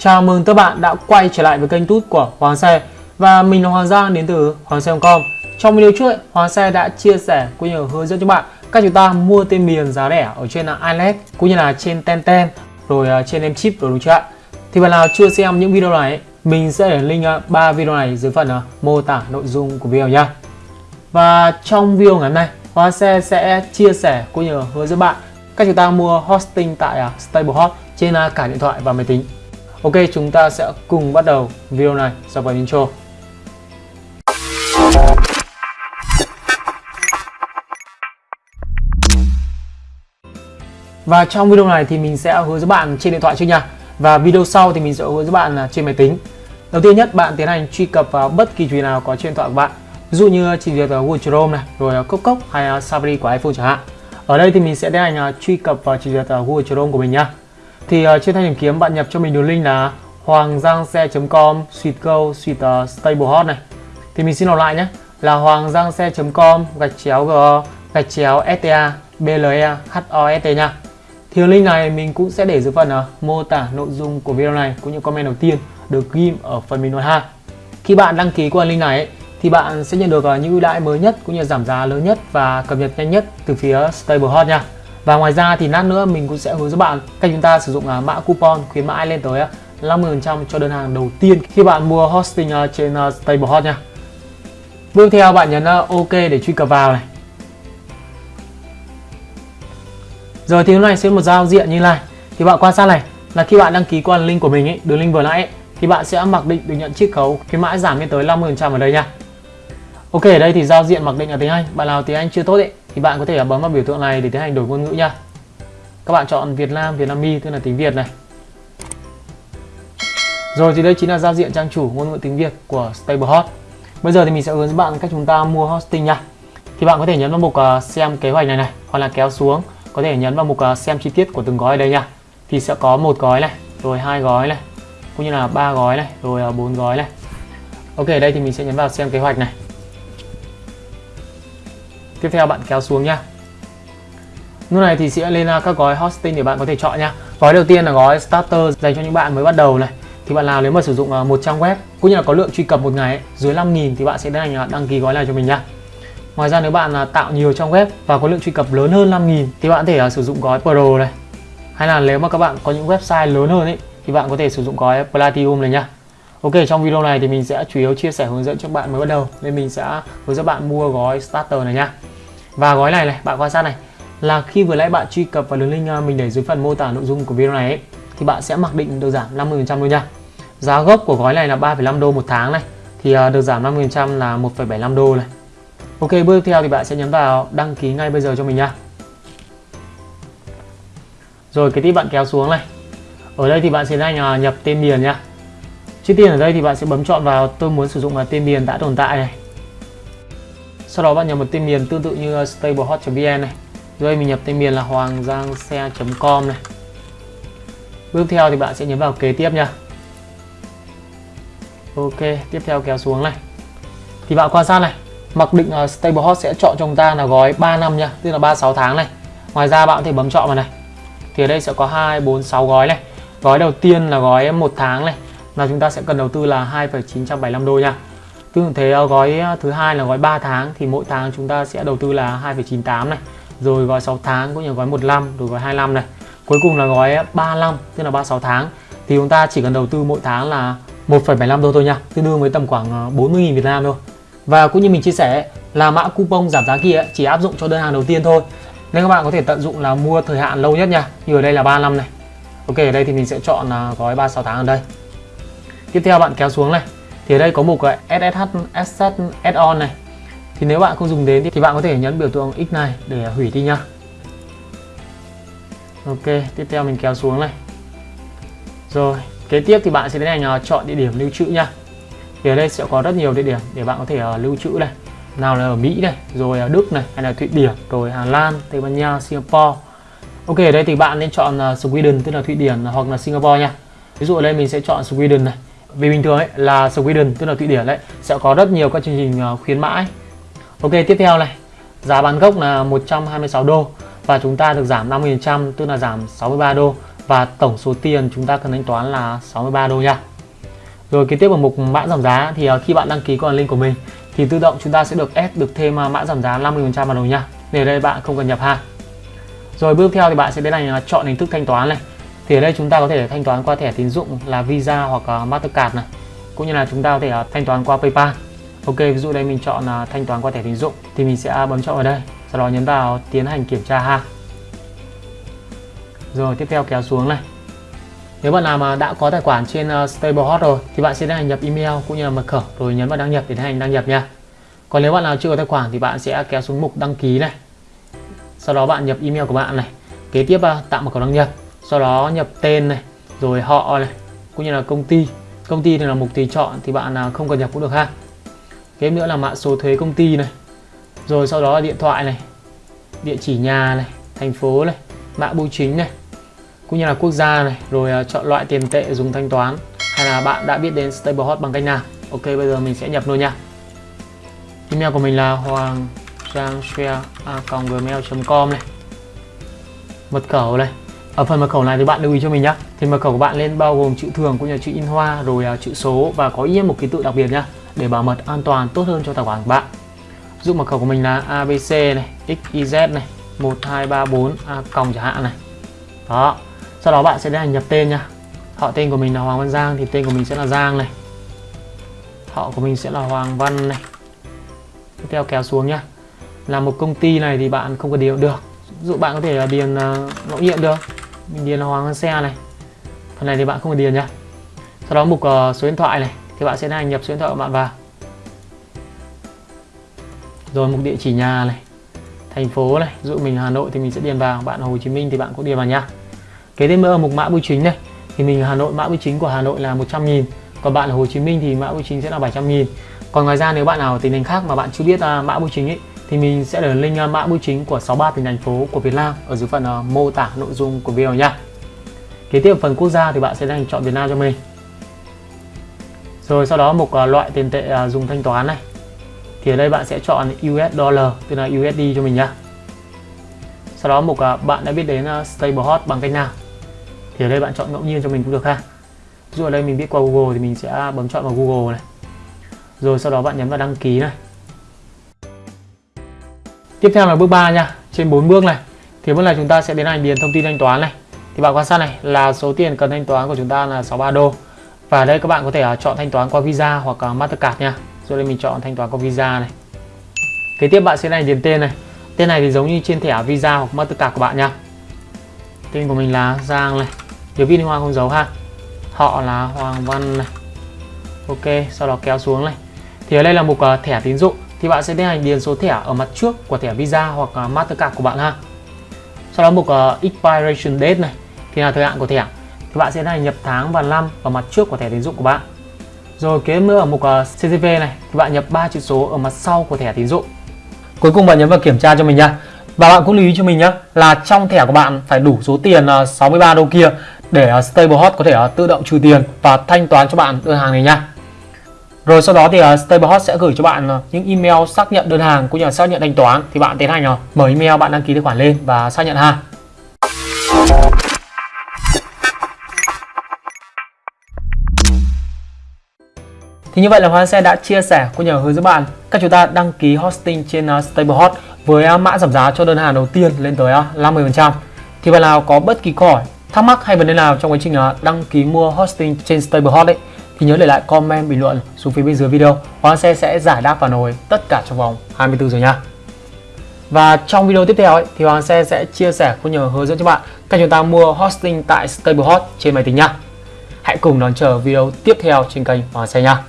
Chào mừng các bạn đã quay trở lại với kênh tút của Hoàng Xe. Và mình là Hoàng Giang đến từ Hoàng Xe.com Trong video trước, Hoàng Xe đã chia sẻ cũng như hướng dẫn cho bạn cách chúng ta mua tên miền giá rẻ ở trên Alex cũng như là trên Tenten rồi à, trên em chip rồi đúng chưa ạ? Thì bạn nào chưa xem những video này mình sẽ để link à, 3 video này dưới phần à, mô tả nội dung của video nha Và trong video ngày hôm nay Hoàng Xe sẽ chia sẻ cũng như hướng dẫn bạn cách chúng ta mua hosting tại StableHot trên cả điện thoại và máy tính. Ok, chúng ta sẽ cùng bắt đầu video này sau phần intro. Và trong video này thì mình sẽ hướng dẫn bạn trên điện thoại trước nha. Và video sau thì mình sẽ hướng dẫn bạn là trên máy tính. Đầu tiên nhất bạn tiến hành truy cập vào bất kỳ truyện nào có trên điện thoại của bạn. Ví dụ như trình duyệt Google Chrome này, rồi Cốc Cốc hay à, Safari của iPhone chẳng hạn. Ở đây thì mình sẽ tiến hành à, truy cập vào trình duyệt Google Chrome của mình nha thì uh, trên thanh tìm kiếm bạn nhập cho mình đường link là hoanggiangxe.com suite go suite uh, ờ, stablehot này. Thì mình xin đọc lại nhé. Là hoanggiangxe.com gạch chéo g gạch chéo sta ble host nha. Thì link này mình cũng sẽ để dưới phần uh, mô tả nội dung của video này cũng như comment đầu tiên được ghim ở phần bình luận ha. Khi bạn đăng ký qua link này ấy, thì bạn sẽ nhận được uh, những ưu đãi mới nhất cũng như giảm giá lớn nhất và cập nhật nhanh nhất từ phía Stablehot nha và ngoài ra thì lát nữa mình cũng sẽ hướng dẫn bạn cách chúng ta sử dụng à, mã coupon khuyến mãi lên tới à, 50% cho đơn hàng đầu tiên khi bạn mua hosting à, trên StableHot nha. Bước theo bạn nhấn OK để truy cập vào này. Rồi thì lúc này sẽ một giao diện như này. Thì bạn quan sát này là khi bạn đăng ký qua link của mình ấy, đường link vừa nãy ấy, thì bạn sẽ mặc định được nhận chiết khấu khuyến mãi giảm lên tới 50% ở đây nha. Ok, ở đây thì giao diện mặc định là tiếng Anh. Bạn nào tiếng Anh chưa tốt ấy thì bạn có thể bấm vào biểu tượng này để tiến hành đổi ngôn ngữ nha. Các bạn chọn Việt Nam, Việt Nam Mi tức là tiếng Việt này. Rồi thì đây chính là giao diện trang chủ ngôn ngữ tiếng Việt của StableHot. Bây giờ thì mình sẽ hướng dẫn bạn cách chúng ta mua hosting nha. Thì bạn có thể nhấn vào mục uh, xem kế hoạch này này hoặc là kéo xuống, có thể nhấn vào mục uh, xem chi tiết của từng gói ở đây nha. Thì sẽ có một gói này, rồi hai gói này, cũng như là ba gói này, rồi bốn gói này. Ok, đây thì mình sẽ nhấn vào xem kế hoạch này tiếp theo bạn kéo xuống nha lúc này thì sẽ lên à, các gói hosting để bạn có thể chọn nha gói đầu tiên là gói starter dành cho những bạn mới bắt đầu này. Thì bạn nào nếu mà sử dụng à, một trang web cũng như là có lượng truy cập một ngày ấy, dưới 5.000 thì bạn sẽ tiến hành đăng ký gói này cho mình nha ngoài ra nếu bạn à, tạo nhiều trang web và có lượng truy cập lớn hơn 5.000 thì bạn có thể sử dụng gói pro này. Hay là nếu mà các bạn có những website lớn hơn ấy thì bạn có thể sử dụng gói platinum này nha Ok trong video này thì mình sẽ chủ yếu chia sẻ hướng dẫn cho các bạn mới bắt đầu. Nên mình sẽ hướng dẫn bạn mua gói starter này nha và gói này này bạn quan sát này. Là khi vừa nãy bạn truy cập vào đường link à, mình để dưới phần mô tả nội dung của video này ấy, thì bạn sẽ mặc định được giảm 50% luôn nha giá gốc của gói này là 3,5 đô một tháng này. Thì à, được giảm 50% là 1,75 đô này. Ok bước tiếp theo thì bạn sẽ nhấn vào đăng ký ngay bây giờ cho mình nha rồi cái tiếp bạn kéo xuống này. Ở đây thì bạn sẽ nhanh à, nhập tên miền nha trước tiên ở đây thì bạn sẽ bấm chọn vào tôi muốn sử dụng là tên miền đã tồn tại này. Sau đó bạn nhập một tên miền tương tự như stablehot.vn này. Rồi mình nhập tên miền là hoanggiangxe.com này. Bước theo thì bạn sẽ nhấn vào kế tiếp nha. Ok tiếp theo kéo xuống này. Thì bạn quan sát này mặc định uh, stablehot sẽ chọn cho chúng ta là gói 3 năm nha tức là 36 tháng này. Ngoài ra bạn có thể bấm chọn vào này. Thì ở đây sẽ có 2 4 6 gói này. Gói đầu tiên là gói một tháng này là chúng ta sẽ cần đầu tư là 2,975 đô nha Tương tự thế ờ, gói ờ, thứ hai là gói 3 tháng thì mỗi tháng chúng ta sẽ đầu tư là 2,98 này. Rồi gói 6 tháng cũng như gói 15 rồi gói 25 này. Cuối cùng là gói ờ, 35 tức là 36 tháng thì chúng ta chỉ cần đầu tư mỗi tháng là 1,75 đô thôi nha, tương đương với tầm khoảng 40.000 Việt Nam thôi. Và cũng như mình chia sẻ là mã coupon giảm giá kia chỉ áp dụng cho đơn hàng đầu tiên thôi. Nên các bạn có thể tận dụng là mua thời hạn lâu nhất nha. Như ở đây là 3 năm này. Ok, ở đây thì mình sẽ chọn gói 36 tháng ở đây. Tiếp theo bạn kéo xuống này. Thì ở đây có mục SSH Asset Add-on này. Thì nếu bạn không dùng đến thì bạn có thể nhấn biểu tượng X này để hủy đi nha Ok tiếp theo mình kéo xuống này. Rồi kế tiếp thì bạn sẽ đến hành uh, chọn địa điểm lưu trữ nha thì ở đây sẽ có rất nhiều địa điểm để bạn có thể à, lưu trữ này. Nào là ở Mỹ này rồi ở Đức này hay là Thụy Điển rồi Hà Lan Tây Ban Nha Singapore. Ok ở đây thì bạn nên chọn à, Sweden tức là Thụy Điển hoặc là Singapore nha. Ví dụ ở đây mình sẽ chọn Sweden này vì bình thường ấy, là Sweden, tức là Thụy Điển đấy, sẽ có rất nhiều các chương trình ờ, khuyến mãi. Ok, tiếp theo này. Giá bán gốc là 126 đô và chúng ta được giảm 50% tức là giảm 63 đô. Và tổng số tiền chúng ta cần thanh toán là 63 đô nha. Rồi kế tiếp ở mục mã giảm giá thì ờ, khi bạn đăng ký qua link của mình thì tự động chúng ta sẽ được ép được thêm ờ, mã giảm giá 50% vào đầu nha. Để đây bạn không cần nhập hàng. Rồi bước theo thì bạn sẽ đến này là chọn hình thức thanh toán này thì ở đây chúng ta có thể thanh toán qua thẻ tín dụng là Visa hoặc à, Mastercard này cũng như là chúng ta có thể à, thanh toán qua PayPal Ok, ví dụ đây mình chọn là thanh toán qua thẻ tín dụng thì mình sẽ à, bấm chọn ở đây sau đó nhấn vào tiến hành kiểm tra ha rồi, tiếp theo kéo xuống này nếu bạn nào mà đã có tài khoản trên StableHot rồi thì bạn sẽ tiến hành nhập email cũng như là mật khẩu rồi nhấn vào đăng nhập để tiến hành đăng nhập nha. Còn nếu bạn nào chưa có tài khoản thì bạn sẽ kéo xuống mục đăng ký này. Sau đó bạn nhập email của bạn này. Kế tiếp tạo mật khẩu đăng nhập. Sau đó nhập tên này, rồi họ này, cũng như là công ty. Công ty thì là mục tùy chọn thì bạn nào không cần nhập cũng được ha. Kế nữa là mã số thuế công ty này. Rồi sau đó là điện thoại này, địa chỉ nhà này, thành phố này, mã bưu chính này cũng như là quốc gia này rồi à, chọn loại tiền tệ dùng thanh toán hay là bạn đã biết đến StableHot bằng cách nào Ok bây giờ mình sẽ nhập luôn nha email của mình là hoàng giang gmail.com này mật khẩu này ở phần mật khẩu này thì bạn lưu ý cho mình nhé thì mật khẩu của bạn lên bao gồm chữ thường cũng như chữ in hoa rồi uh, chữ số và có yên một ký tự đặc biệt nhá để bảo mật an toàn tốt hơn cho tài khoản của bạn. Dụ mật khẩu của mình là abc này xyz này 1234 a còng chẳng hạn này. Đó. Sau đó bạn sẽ tiến hành nhập tên nha họ tên của mình là Hoàng Văn Giang thì tên của mình sẽ là Giang này. Họ của mình sẽ là Hoàng Văn này. Tiếp theo kéo xuống nhá. Là một công ty này thì bạn không cần điền được. Dụ bạn có thể là điền à, uh, ngẫu nhiên được mình điền là Hoàng Văn Xe này. Phần này thì bạn không cần điền nhá. Sau đó mục uh, số điện thoại này thì bạn sẽ tiến nhập số điện thoại của bạn vào. Rồi mục địa chỉ nhà này thành phố này dụ mình Hà Nội thì mình sẽ điền vào. Bạn Hồ Chí Minh thì bạn cũng điền vào nhá. Kế tiếp nữa mục mã bưu chính này thì mình Hà Nội mã bưu chính của Hà Nội là 100 nghìn. Còn bạn ở Hồ Chí Minh thì mã bưu chính sẽ là 700 nghìn. Còn ngoài ra nếu bạn nào ở tỉnh thành khác mà bạn chưa biết uh, mã bưu chính ấy thì mình sẽ để link à, mã bưu chính của 63 tỉnh thành phố của Việt Nam ở dưới phần uh, mô tả nội dung của video nha. Kế tiếp phần quốc gia thì bạn sẽ đang chọn Việt Nam cho mình. Rồi sau đó mục uh, à, loại tiền tệ uh, dùng thanh toán này. Thì ở đây bạn sẽ chọn US dollar tức là USD cho mình nhá sau đó mục bạn đã biết đến stable hot bằng cách nào. Thì ở đây bạn chọn ngẫu nhiên cho mình cũng được ha. Ví dụ ở đây mình biết qua Google thì mình sẽ bấm chọn vào Google này. Rồi sau đó bạn nhấn vào đăng ký này tiếp theo là bước 3 nha. Trên 4 bước này, thì bước này chúng ta sẽ đến hành điền thông tin thanh toán này. Thì bạn quan sát này, là số tiền cần thanh toán của chúng ta là 63 đô. Và đây các bạn có thể à, chọn thanh toán qua Visa hoặc à, Mastercard nha. Rồi đây mình chọn thanh toán qua Visa này. Kế tiếp bạn sẽ này điền tên này. Tên này thì giống như trên thẻ Visa hoặc Mastercard của bạn nha. Tên của mình là Giang này. Nhớ viên hoa không dấu ha. Họ là Hoàng Văn này. Ok, sau đó kéo xuống này. Thì ở đây là mục à, thẻ tín dụng thì bạn sẽ tiến hành điền số thẻ ở mặt trước của thẻ Visa hoặc à, Mastercard của bạn ha. Sau đó mục uh, expiration date này thì là thời hạn của thẻ. Thì bạn sẽ này nhập tháng và năm ở mặt trước của thẻ tín dụng của bạn. Rồi kế nữa ở mục à, uh, CCV này thì bạn nhập ba chữ số ở mặt sau của thẻ tín dụng. Cuối cùng bạn nhấn vào kiểm tra cho mình nha. Và bạn cũng lưu ý cho mình nhé là trong thẻ của bạn phải đủ số tiền 63 đô kia để Stable Hot có thể tự động trừ tiền và thanh toán cho bạn đơn hàng này nha. Rồi sau đó thì ờ, uh, StableHot sẽ gửi cho bạn uh, những email xác nhận đơn hàng cũng như là xác nhận thanh toán thì bạn tiến hành uh, mở email bạn đăng ký tài khoản lên và xác nhận ha. Thì như vậy là Hoa Xe đã chia sẻ cũng như hướng dẫn bạn cách chúng ta đăng ký hosting trên uh, StableHot với uh, mã giảm giá cho đơn hàng đầu tiên lên tới uh, 50%. Thì bạn nào có bất kỳ câu hỏi thắc mắc hay vấn đề nào trong quá trình đăng ký mua hosting trên StableHot ấy thì nhớ để lại comment bình luận xuống phía bên dưới video. Hoàng Xe sẽ giải đáp phản hồi tất cả trong vòng 24 giờ nha. Và trong video tiếp theo ấy, thì Hoàng Xe sẽ chia sẻ cũng như hướng dẫn cho bạn cách chúng ta mua hosting tại StableHot trên máy tính nha. Hãy cùng đón chờ video tiếp theo trên kênh Hoàng Xe nha.